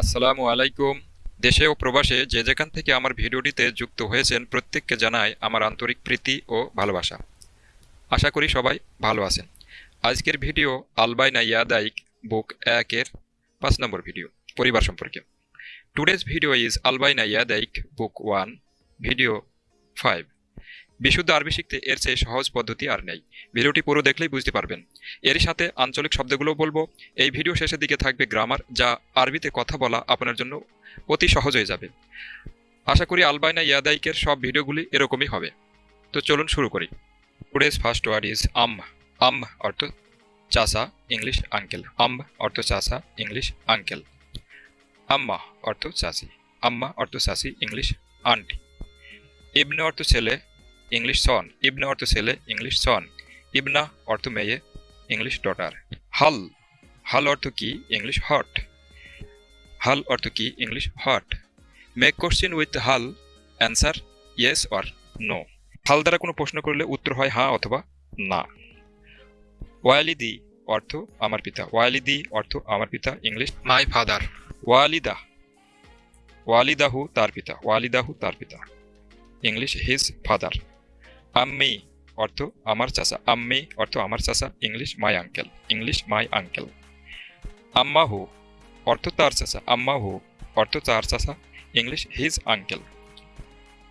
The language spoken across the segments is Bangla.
আসসালামু আলাইকুম। দেশে ও প্রবাসে যে যেখান থেকে আমার ভিডিওটিতে যুক্ত হয়েছেন, প্রত্যেককে জানাই আমার আন্তরিক প্রীতি ও ভালোবাসা। আশা করি সবাই ভালো আছেন। আজকের ভিডিও আলবাইনা ইয়াদাইক বুক একের পাঁচ নম্বর ভিডিও, পরিবার সম্পর্কে। টুডেজ ভিডিও ইজ আলবাইনা ইয়াদাইক বুক ওয়ান, ভিডিও ফাইভ। বিশুদ্ধ আরবি শিখতে এর চেয়ে সহজ পদ্ধতি আর নেই। ভিডিওটি পুরো দেখলেই বুঝতে পারবেন। এর সাথে আঞ্চলিক শব্দগুলো বলব। এই ভিডিও শেষের দিকে থাকবে গ্রামার, যা আরবিতে কথা বলা আপনার জন্য অতি সহজ হয়ে যাবে। আশা করি আলবাইনা ইয়াদাইকের সব ভিডিওগুলি এরকমই হবে। তো চলুন শুরু করি। টুডেজ ফার্স্ট ওয়ার্ড ইজ আম আম অর্থ চাষা ইংলিশ আঙ্কেল আম অর্থ চাষা ইংলিশ আঙ্কেল আম্মা অর্থ চাষি আম্মা অর্থ চাষি ইংলিশ আন্টি ইবনে অর্থ ছেলে ইংলিশ সন ইবনে অর্থ ছেলে ইংলিশ সন ইবনা অর্থ মেয়ে ইংলিশ ডটার হাল হাল অর্থ কি? ইংলিশ হট হাল অর্থ কি? ইংলিশ হট মেক কোশ্চেন উইথ হাল অ্যান্সার ইয়েস অর নো হাল দ্বারা কোনো প্রশ্ন করলে উত্তর হয় হ্যাঁ অথবা না। ওয়ালিদি অর্থ আমার পিতা। ওয়ালিদি অর্থ আমার পিতা ইংলিশ মাই ফাদার ওয়ালিদা ওয়ালিদাহু তার পিতা। ওয়ালিদাহু তার পিতা। ইংলিশ হিজ ফাদার আম্মি অর্থ আমার চাচা, আম্মি অর্থ আমার চাচা, English my uncle, English my uncle. আম্মাহু অর্থ তার চাচা, আম্মাহু অর্থ তার চাচা, ইংলিশ হিজ আঙ্কেল।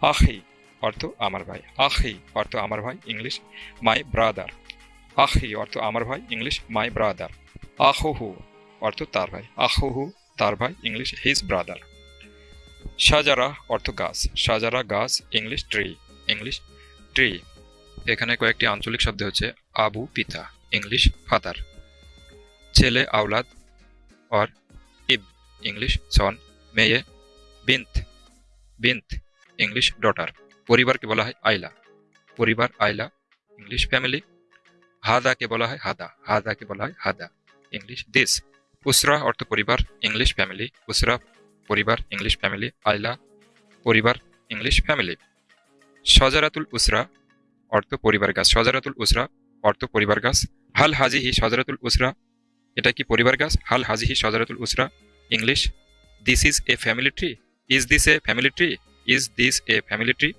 আখি অর্থ আমার ভাই, আখি অর্থ আমার ভাই, ইংলিশ মাই ব্রাদার। আখি অর্থ আমার ভাই, ইংলিশ মাই ব্রাদার। আহুহু অর্থ তার ভাই আহুহু তার ভাই, ইংলিশ হিজ ব্রাদার। সাজারা অর্থ গাছ, সাজারা গাছ, ইংলিশ ট্রি, ইংলিশ ট্রি এখানে কয়েকটি আঞ্চলিক শব্দ হচ্ছে আবু, পিতা, ইংলিশ ফাদার ছেলে, আওলাদ অর ইব, ইংলিশ সন মেয়ে বিন্ত বিন্ত ইংলিশ ডটার পরিবারকে বলা হয় আইলা। পরিবার, আইলা, ইংলিশ ফ্যামিলি হাদাকে বলা হয় হাদা। হাদাকে বলা হয় হাদা, ইংলিশ দিস উসরা অর্থ পরিবার, ইংলিশ ফ্যামিলি উসরা, পরিবার, ইংলিশ ফ্যামিলি আইলা, পরিবার, ইংলিশ ফ্যামিলি সজারাতুল উসরা, অর্থ পরিবার গাছ। সজারাতুল উসরা, অর্থ পরিবার গাছ। হাল হাজিহি সজারাতুল উসরা, এটা কি পরিবার গাছ? হাল হাজিহি সজারাতুল উসরা, English. This is a family tree is this a family tree is this a family tree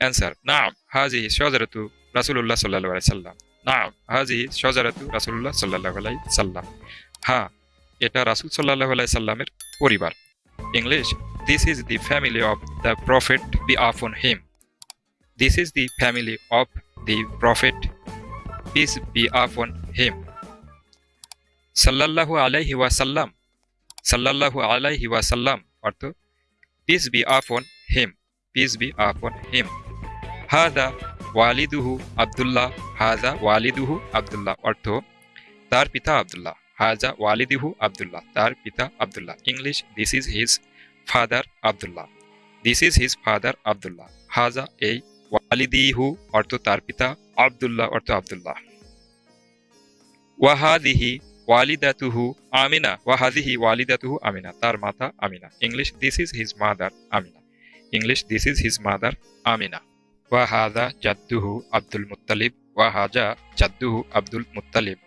answer নাম হাজিহি সজারাতু রাসুল্লাহ সাল্লাহ আলাই সাল্লাম নাম হাজিহি সজারাতু রাসুল্লাহ সাল্লাহ আলাই সাল্লাম হ্যাঁ এটা রাসুল সাল্লাহ আলাই সাল্লামের পরিবার। English this is the family of the prophet be upon him this is the family of the prophet peace be upon him সাল্লাল্লাহু আলাইহি ওয়াসাল্লাম সাল্লাল্লাহু আলাইহি ওয়াসাল্লাম অর্থ piece be upon him piece be upon হিম হাদা ওয়ালিদুহু আব্দুল্লাহ হাজা ওয়ালিদুহু আব্দুল্লাহ অর্থ তার পিতা আব্দুল্লাহ হাজা ওয়ালিদিহু আব্দুল্লাহ তার পিতা Abdullah English this is his father Abdullah this is his father Abdullah হাজা এই ওয়ালিদিহু অর্থ তার পিতা আব্দুল্লাহ অর্থ আব্দুল্লাহ ওয়াহাদিহি ওয়ালিদাতুহু আমিনা ওয়াহাদিহি ওয়ালিদাতুহু আমিনা তার মাতা Amina English this is his mother Amina English this is his mother Amina ওয়াহাদা জাদ্দুহু আব্দুল মুত্তালিব ওয়াহাজা জাদ্দুহু আব্দুল মুত্তালিব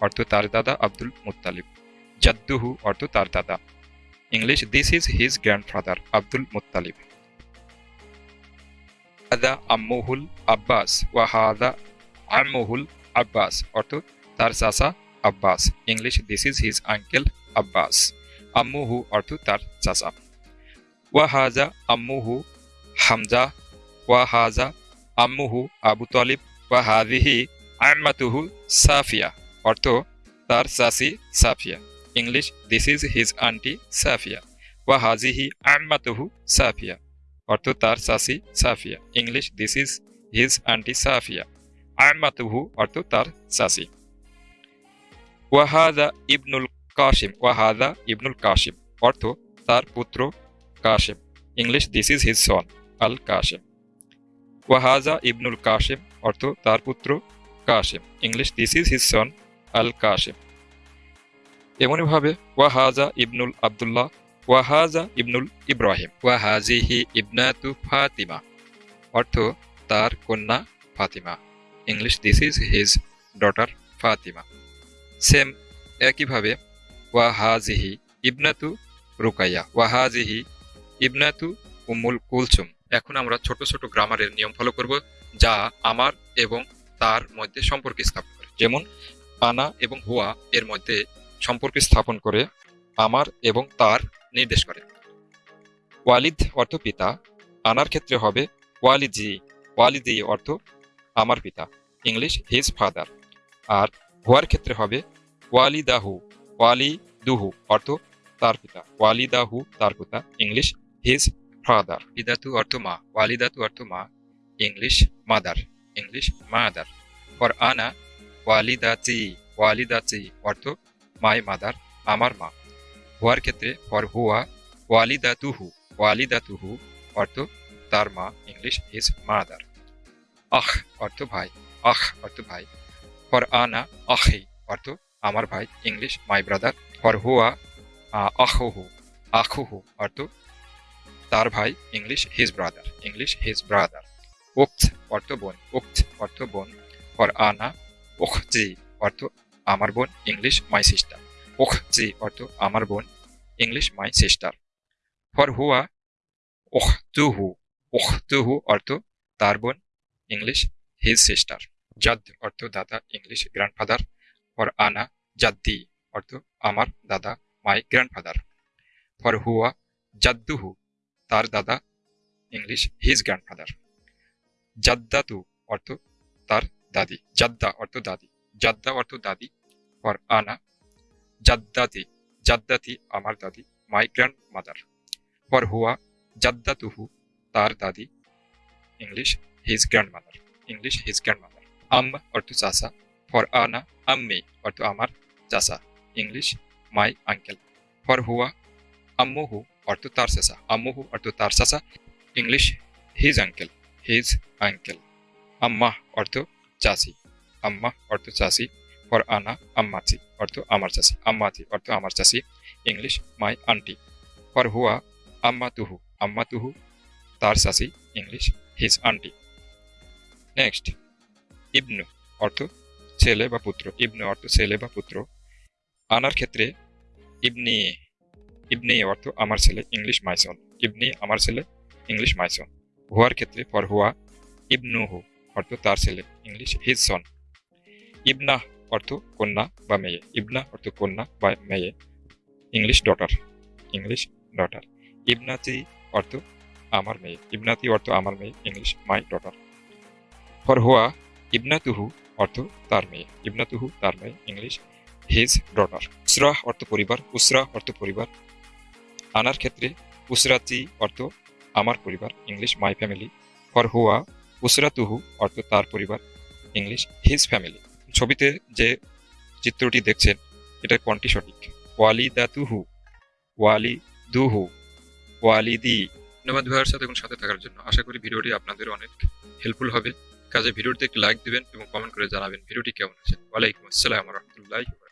অর্থ তার দাদা আব্দুল মুত্তালিব জাদ্দুহু অর্থ তার দাদা English this is his grandfather Abdul Muttalib হাদা আম্মুহুল আব্বাস ওয়া হাদা আম্মুহুল আব্বাস অর্থ তার চাচা Abbas English this is his uncle Abbas আম্মুহু অর্থ তার চাচা ওয়া হাজা আম্মুহু হামজা ওয়া হাজা আম্মুহু আবু তালিব ওয়া হাদিহি আম্মাতুহু সাফিয়া অর্থ তার চাচি Safiya English this is his aunty Safiya ওয়া হাজিহি আম্মাতুহু সাফিয়া অর্থ তার চাচি Safiya English this is his aunty Safiya আম্মাতুহু অর্থ তার চাচি ওয়াহাদা ইবনুল কাশিম ওয়াহাদা ইবনুল কাশিম অর্থ তার পুত্র Qasim English this is his son আল কাশিম ওয়াহাজা ইবনুল কাশিম অর্থ তার পুত্র Qasim English this is his son আল কাশিম এমনইভাবে ওয়াহাজা ইবনুল আবদুল্লাহ, ওয়াহাজা ইবনুল ইব্রাহিম, ওয়াহাজিহি ইবনাতু ফাতিমা। অর্থ, তার কন্যা Fatima. English this is his daughter Fatima. Same একইভাবে ওয়াহাজিহি ইবনাতু রুকাইয়া, ওয়াহাজিহি ইবনাতু উম্মুল কুলসুম। এখন আমরা ছোট ছোট গ্রামারের নিয়ম ফলো করব, যা আমার এবং তার মধ্যে সম্পর্ক স্থাপন করে। যেমন, আনা এবং হুয়া এর মধ্যে সম্পর্ক স্থাপন করে আমার এবং তার নির্দেশ করে। ওয়ালিদ অর্থ পিতা, আনার ক্ষেত্রে হবে ওয়ালিজি। ওয়ালিদি অর্থ আমার পিতা, ইংলিশ হিজ ফাদার। আর হুয়ার ক্ষেত্রে হবে ওয়ালিদাহু ওয়ালি দুহু অর্থ তার পিতা, ওয়ালিদাহু তার পিতা, ইংলিশ হিজ ফাদার। ইদাতু অর্থ মা, ওয়ালিদাতু অর্থ মা, English mother English mother. For আনা, ওয়ালিদাচি ওয়ালিদাচি অর্থ মাই মাদার আমার মা। হুয়ার ক্ষেত্রে ফর হুয়া, ওয়ালিদাতুহু ওয়ালিদাতুহু অর্থ তার মা, ইংলিশ হিজ মাদার আহ অর্থ ভাই, আহ অর্থ ভাই। ফর আনা আহি অর্থ আমার ভাই, ইংলিশ মাই ব্রাদার ফর হুয়া আহুহু আহুহু অর্থ তার ভাই, English his brother English his brother উক্ত অর্থ বোন, উক্ত অর্থ বোন। ফর আনা উখজি অর্থ আমার বোন ইংলিশ মাই সিস্টার উখজি অর্থ আমার বোন ইংলিশ মাই সিস্টার ফর হুয়া উখতুহু উখতুহু অর্থ তার বোন ইংলিশ হিজ সিস্টার জাদ অর্থ দাদা ইংলিশ গ্র্যান্ডফাদার ফর আনা জাদ্দি অর্থ আমার দাদা মাই গ্র্যান্ডফাদার ফর হুয়া জাদ্দুহু তার দাদা ইংলিশ হিজ গ্র্যান্ডফাদার জাদ্দাতু অর্থ তার দাদি। জাদ্দা অর্থ দাদি। জাদ্দা অর্থ দাদি ফর আনা জাদ্দাতি জাদ্দাতি আমার দাদি মাই গ্র্যান্ড মাদার ফর হুয়া জাদ্দাতুহু তার দাদি English his grandmother English his grandmother আম অর্থ চাষা ফর আনা আম্মি অর্থ আমার চাষা ইংলিশ মাই আঙ্কেল ফর হুয়া আম্মুহু অর্থ তার চাষা আম্মুহু অর্থ তার চাষা English his uncle his uncle আম্মা অর্থ চাষি আম্মা অর্থ চাষি ফর আনা আম্মাচি অর্থ আমার চাষি, আম্মাচি অর্থ আমার চাষি ইংলিশ মাই আন্টি ফর হুয়া আম্মা তুহু আম্মা তুহু তার চাষি ইংলিশ হিজ আন্টি নেক্সট ইবনু অর্থ ছেলে বা পুত্র, ইবনু অর্থ ছেলে বা পুত্র। আনার ক্ষেত্রে ইবনি ইবনি অর্থ আমার ছেলে ইংলিশ মাইসন ইবনি আমার ছেলে ইংলিশ মাইসন হুয়ার ক্ষেত্রে ফর হুয়া ইবনুহু অর্থ তার ছেলে ইংলিশ হিজ সন ইবনা অর্থ কন্যা বা মেয়ে। ইবনা অর্থ কন্যা বা মেয়ে। ইংলিশ ডটার ইংলিশ ডটার ইবনাতি অর্থ আমার মেয়ে। ইবনাতি অর্থ আমার মেয়ে। ইংলিশ মাই ডটার ফর হুয়া ইবনাতুহু অর্থ তার মেয়ে। ইবনাতুহু তার মেয়ে। ইংলিশ হিজ ডটার উসরা অর্থ পরিবার। উসরা অর্থ পরিবার। আনার ক্ষেত্রে উসরাতি অর্থ আমার পরিবার। ইংলিশ মাই ফ্যামিলি ফর হুয়া উসরাতুহু অর্থ তার পরিবার। ইংলিশ হিজ ফ্যামিলি ছবিতে যে চিত্রটি দেখছেন, এটা কোনটি সঠিক। ওয়ালি দা তুহু ওয়ালি দুহু ওয়ালি দি ধন্যবাদ ভাইয়ের সাথে এখন সাথে থাকার জন্য। আশা করি ভিডিওটি আপনাদের অনেক হেল্পফুল হবে। কাজে ভিডিওটিতে একটি লাইক দিবেন এবং কমেন্ট করে জানাবেন ভিডিওটি কেমন আছে ওয়ালাইকুম আসসালাম রহমতুল্লাহ